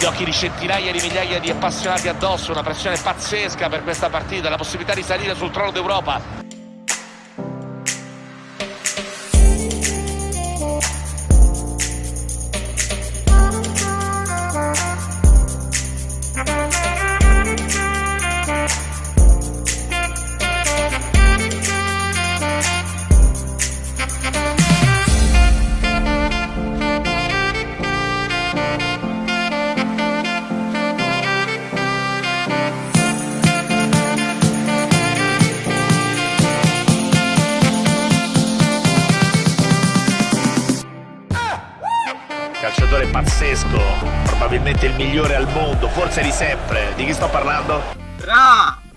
gli occhi di centinaia di migliaia di appassionati addosso, una pressione pazzesca per questa partita, la possibilità di salire sul trono d'Europa. Calciatore pazzesco, probabilmente il migliore al mondo, forse di sempre. Di chi sto parlando? Ra!